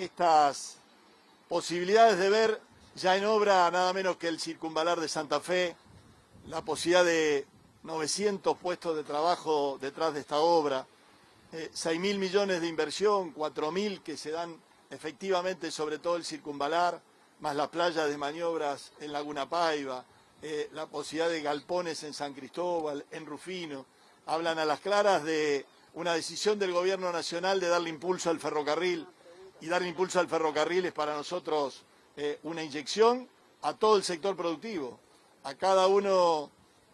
estas posibilidades de ver ya en obra nada menos que el circunvalar de Santa Fe, la posibilidad de 900 puestos de trabajo detrás de esta obra, eh, 6 mil millones de inversión, 4 mil que se dan efectivamente sobre todo el circunvalar, más la playa de maniobras en Laguna Paiva, eh, la posibilidad de galpones en San Cristóbal, en Rufino, hablan a las claras de una decisión del gobierno nacional de darle impulso al ferrocarril, y darle impulso al ferrocarril es para nosotros eh, una inyección a todo el sector productivo, a cada uno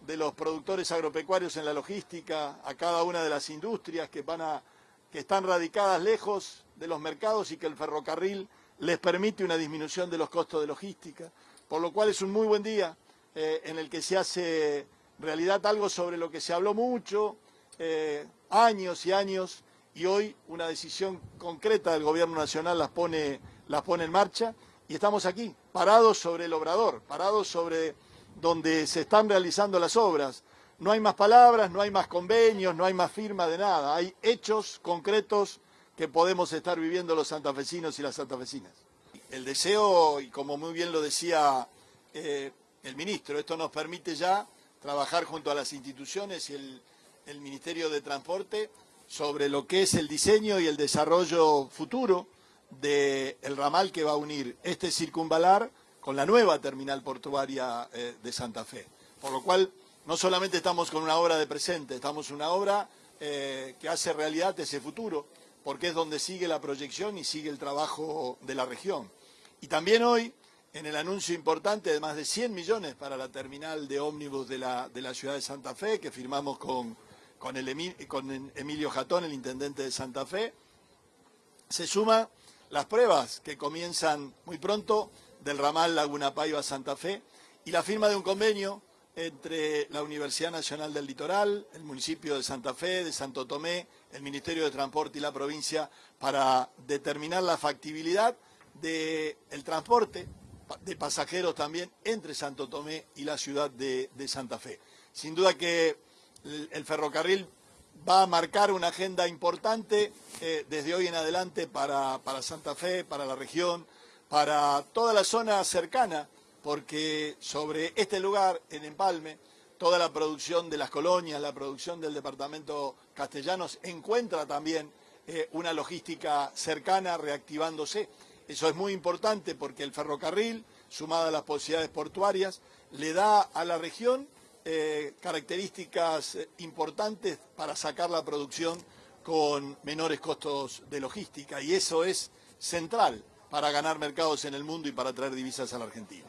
de los productores agropecuarios en la logística, a cada una de las industrias que, van a, que están radicadas lejos de los mercados y que el ferrocarril les permite una disminución de los costos de logística, por lo cual es un muy buen día eh, en el que se hace realidad algo sobre lo que se habló mucho, eh, años y años, y hoy una decisión concreta del Gobierno Nacional las pone, las pone en marcha, y estamos aquí, parados sobre el obrador, parados sobre donde se están realizando las obras. No hay más palabras, no hay más convenios, no hay más firma de nada, hay hechos concretos que podemos estar viviendo los santafesinos y las santafesinas. El deseo, y como muy bien lo decía eh, el ministro, esto nos permite ya trabajar junto a las instituciones y el Ministerio de Transporte sobre lo que es el diseño y el desarrollo futuro del ramal que va a unir este circunvalar con la nueva terminal portuaria eh, de Santa Fe. Por lo cual, no solamente estamos con una obra de presente, estamos una obra eh, que hace realidad ese futuro, porque es donde sigue la proyección y sigue el trabajo de la región. Y también hoy, en el anuncio importante de más de 100 millones para la terminal de ómnibus de la, de la ciudad de Santa Fe, que firmamos con, con, el con Emilio Jatón, el intendente de Santa Fe, se suma las pruebas que comienzan muy pronto del ramal Laguna Paiva Santa Fe y la firma de un convenio entre la Universidad Nacional del Litoral, el municipio de Santa Fe, de Santo Tomé, el Ministerio de Transporte y la provincia para determinar la factibilidad del transporte de pasajeros también entre Santo Tomé y la ciudad de, Santa Fe. Sin duda que el, ferrocarril va a marcar una agenda importante eh, desde hoy en adelante para, para Santa Fe, para la región, para toda la zona cercana, porque sobre este lugar, en Empalme, toda la producción de las colonias, la producción del departamento castellanos, encuentra también eh, una logística cercana reactivándose. Eso es muy importante porque el ferrocarril, sumado a las posibilidades portuarias, le da a la región eh, características eh, importantes para sacar la producción con menores costos de logística y eso es central para ganar mercados en el mundo y para traer divisas a la Argentina.